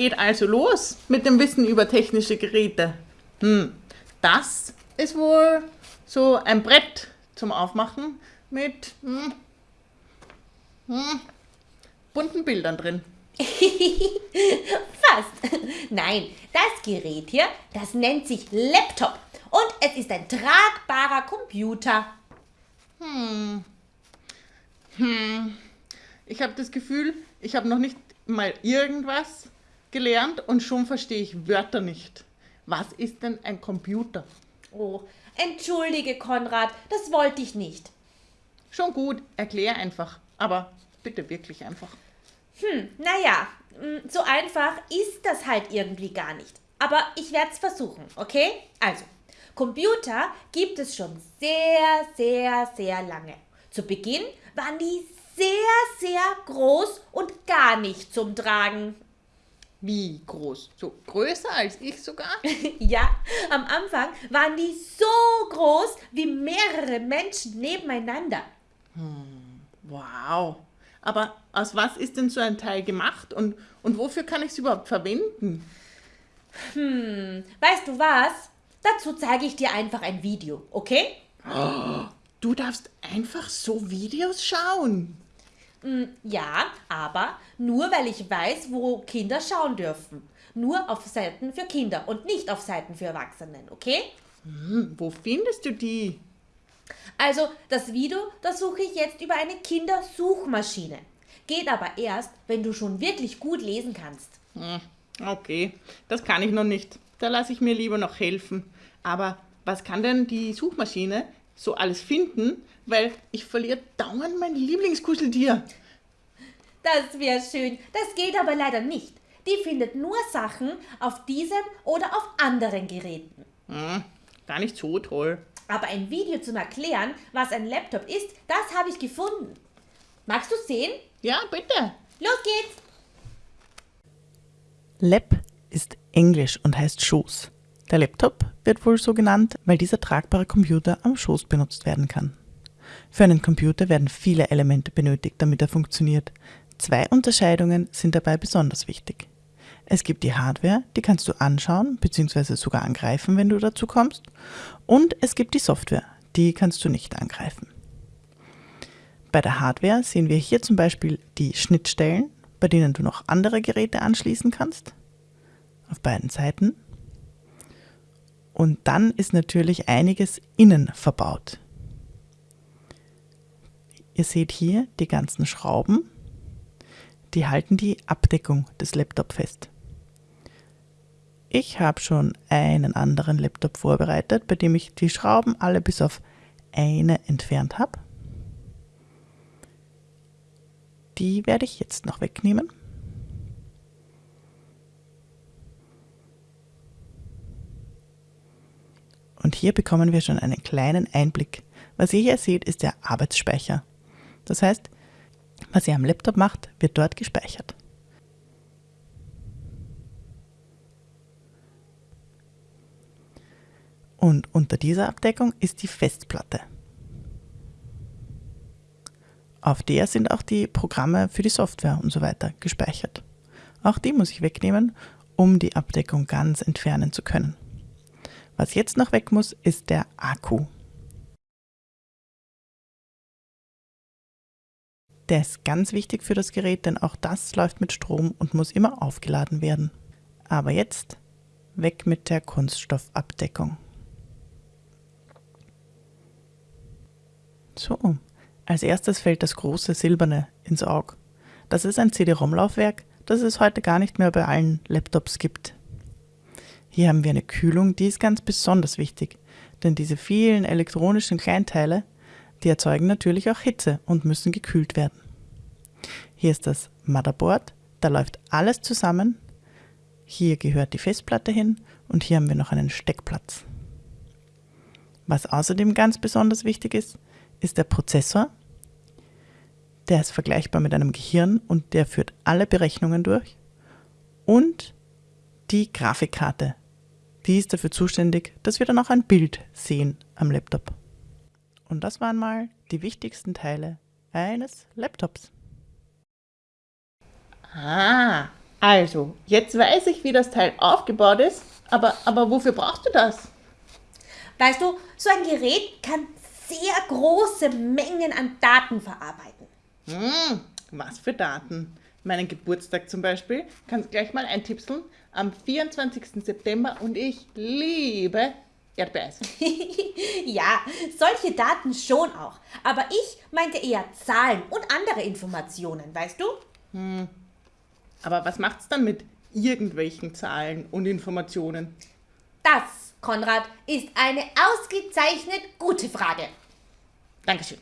geht also los mit dem Wissen über technische Geräte. Hm, das ist wohl so ein Brett zum Aufmachen mit hm, hm, bunten Bildern drin. Fast. Nein, das Gerät hier, das nennt sich Laptop. Und es ist ein tragbarer Computer. Hm. Hm. Ich habe das Gefühl, ich habe noch nicht mal irgendwas gelernt und schon verstehe ich Wörter nicht. Was ist denn ein Computer? Oh, entschuldige, Konrad, das wollte ich nicht. Schon gut, erklär einfach. Aber bitte wirklich einfach. Hm, naja, hm, so einfach ist das halt irgendwie gar nicht. Aber ich werde es versuchen, okay? Also, Computer gibt es schon sehr, sehr, sehr lange. Zu Beginn waren die sehr, sehr groß und gar nicht zum Tragen. Wie groß? So größer als ich sogar? ja, am Anfang waren die so groß wie mehrere Menschen nebeneinander. Hm, wow. Aber aus was ist denn so ein Teil gemacht und, und wofür kann ich es überhaupt verwenden? Hm, weißt du was? Dazu zeige ich dir einfach ein Video, okay? Oh, du darfst einfach so Videos schauen. Hm, ja, aber nur weil ich weiß, wo Kinder schauen dürfen. Nur auf Seiten für Kinder und nicht auf Seiten für Erwachsenen, okay? Hm, wo findest du die? Also, das Video, das suche ich jetzt über eine Kindersuchmaschine. Geht aber erst, wenn du schon wirklich gut lesen kannst. Hm, okay, das kann ich noch nicht. Da lasse ich mir lieber noch helfen. Aber was kann denn die Suchmaschine so alles finden? Weil ich verliere dauernd mein Lieblingskuscheltier. Das wäre schön. Das geht aber leider nicht. Die findet nur Sachen auf diesem oder auf anderen Geräten. Hm, gar nicht so toll. Aber ein Video zum Erklären, was ein Laptop ist, das habe ich gefunden. Magst du sehen? Ja, bitte. Los geht's! Lap ist Englisch und heißt Schoß. Der Laptop wird wohl so genannt, weil dieser tragbare Computer am Schoß benutzt werden kann. Für einen Computer werden viele Elemente benötigt, damit er funktioniert. Zwei Unterscheidungen sind dabei besonders wichtig. Es gibt die Hardware, die kannst du anschauen bzw. sogar angreifen, wenn du dazu kommst. Und es gibt die Software, die kannst du nicht angreifen. Bei der Hardware sehen wir hier zum Beispiel die Schnittstellen, bei denen du noch andere Geräte anschließen kannst. Auf beiden Seiten. Und dann ist natürlich einiges innen verbaut. Ihr seht hier die ganzen Schrauben, die halten die Abdeckung des Laptops fest. Ich habe schon einen anderen Laptop vorbereitet, bei dem ich die Schrauben alle bis auf eine entfernt habe. Die werde ich jetzt noch wegnehmen. Und hier bekommen wir schon einen kleinen Einblick. Was ihr hier seht, ist der Arbeitsspeicher. Das heißt, was ihr am Laptop macht, wird dort gespeichert. Und unter dieser Abdeckung ist die Festplatte. Auf der sind auch die Programme für die Software und so weiter gespeichert. Auch die muss ich wegnehmen, um die Abdeckung ganz entfernen zu können. Was jetzt noch weg muss, ist der Akku. Der ist ganz wichtig für das Gerät, denn auch das läuft mit Strom und muss immer aufgeladen werden. Aber jetzt weg mit der Kunststoffabdeckung. So, als erstes fällt das große silberne ins Auge. Das ist ein CD-ROM-Laufwerk, das es heute gar nicht mehr bei allen Laptops gibt. Hier haben wir eine Kühlung, die ist ganz besonders wichtig, denn diese vielen elektronischen Kleinteile, die erzeugen natürlich auch Hitze und müssen gekühlt werden. Hier ist das Motherboard, da läuft alles zusammen. Hier gehört die Festplatte hin und hier haben wir noch einen Steckplatz. Was außerdem ganz besonders wichtig ist, ist der Prozessor. Der ist vergleichbar mit einem Gehirn und der führt alle Berechnungen durch. Und die Grafikkarte. Die ist dafür zuständig, dass wir dann auch ein Bild sehen am Laptop. Und das waren mal die wichtigsten Teile eines Laptops. Ah, Also, jetzt weiß ich, wie das Teil aufgebaut ist, aber, aber wofür brauchst du das? Weißt du, so ein Gerät kann sehr große Mengen an Daten verarbeiten. Hm, was für Daten? Meinen Geburtstag zum Beispiel. Kannst gleich mal eintipseln. Am 24. September und ich liebe Erdbeereis. ja, solche Daten schon auch. Aber ich meinte eher Zahlen und andere Informationen, weißt du? Aber was macht's dann mit irgendwelchen Zahlen und Informationen? Das, Konrad, ist eine ausgezeichnet gute Frage. Dankeschön.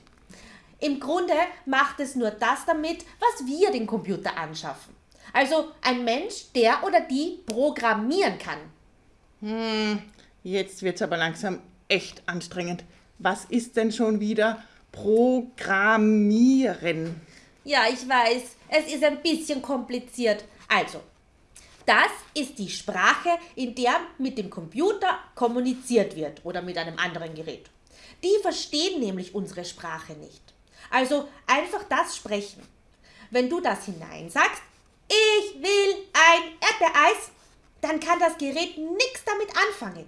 Im Grunde macht es nur das damit, was wir den Computer anschaffen. Also ein Mensch, der oder die programmieren kann. Jetzt wird's aber langsam echt anstrengend. Was ist denn schon wieder Programmieren? Ja, ich weiß, es ist ein bisschen kompliziert. Also, das ist die Sprache, in der mit dem Computer kommuniziert wird oder mit einem anderen Gerät. Die verstehen nämlich unsere Sprache nicht. Also einfach das sprechen. Wenn du das hineinsagst, ich will ein Erdbeereis, dann kann das Gerät nichts damit anfangen.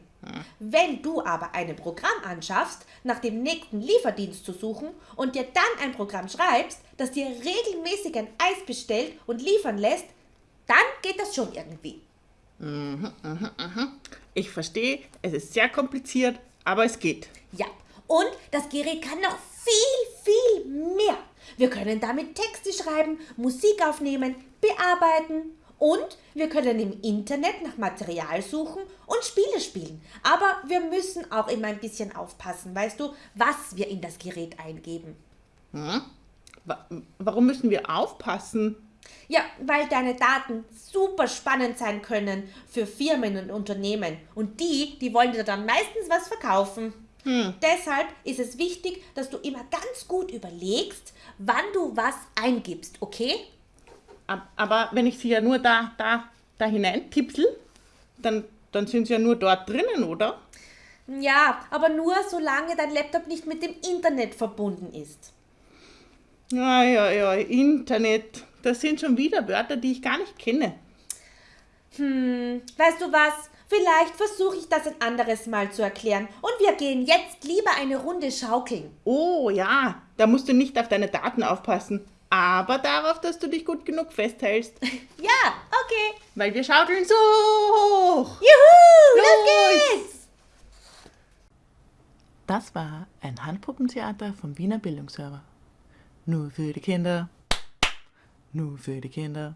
Wenn du aber ein Programm anschaffst, nach dem nächsten Lieferdienst zu suchen und dir dann ein Programm schreibst, das dir regelmäßig ein Eis bestellt und liefern lässt, dann geht das schon irgendwie. Ich verstehe, es ist sehr kompliziert, aber es geht. Ja, und das Gerät kann noch viel, viel mehr. Wir können damit Texte schreiben, Musik aufnehmen, bearbeiten und wir können im Internet nach Material suchen und Spiele spielen. Aber wir müssen auch immer ein bisschen aufpassen, weißt du, was wir in das Gerät eingeben. Wa- Warum müssen wir aufpassen? Ja, weil deine Daten super spannend sein können für Firmen und Unternehmen. Und die, die wollen dir dann meistens was verkaufen. Deshalb ist es wichtig, dass du immer ganz gut überlegst, wann du was eingibst, okay? Ab- Aber wenn ich sie ja nur da, da, da hinein tipsel, dann, dann sind sie ja nur dort drinnen, oder? Ja, aber nur solange dein Laptop nicht mit dem Internet verbunden ist. Ja, ja, ja, Internet. Das sind schon wieder Wörter, die ich gar nicht kenne. Hm, weißt du was? Vielleicht versuche ich das ein anderes Mal zu erklären. Und wir gehen jetzt lieber eine Runde schaukeln. Oh ja, da musst du nicht auf deine Daten aufpassen, aber darauf, dass du dich gut genug festhältst, Ja, okay. weil wir schaukeln so hoch. Juhu, los Los! geht's! Das war ein Handpuppentheater vom Wiener Bildungsserver. Nur für die Kinder. Nur für die Kinder.